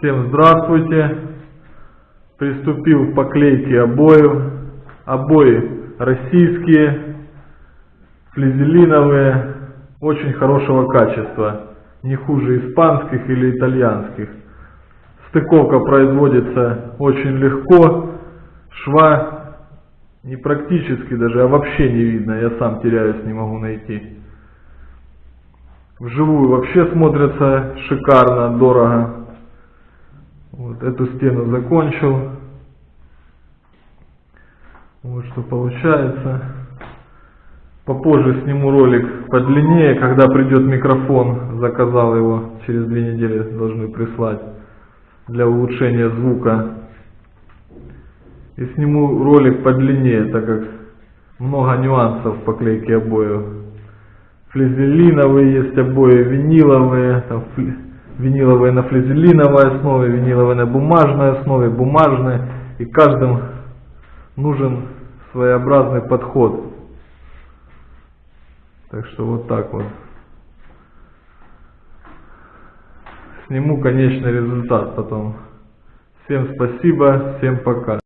Всем здравствуйте. Приступил к поклейке обоев. Обои российские, флизелиновые, очень хорошего качества. Не хуже испанских или итальянских. Стыковка производится очень легко. Шва не практически даже, а вообще не видно. Я сам теряюсь, не могу найти. Вживую вообще смотрится шикарно, дорого. Вот эту стену закончил. Вот что получается. Попозже сниму ролик подлиннее, когда придет микрофон. Заказал его, через две недели должны прислать для улучшения звука. И сниму ролик подлиннее, так как много нюансов в поклейке обоев. Флизелиновые есть обои, виниловые, там, фли виниловые на флизелиновой основе, виниловые на бумажной основе, бумажные. И каждым нужен своеобразный подход. Так что вот так вот. Сниму конечный результат потом. Всем спасибо, всем пока.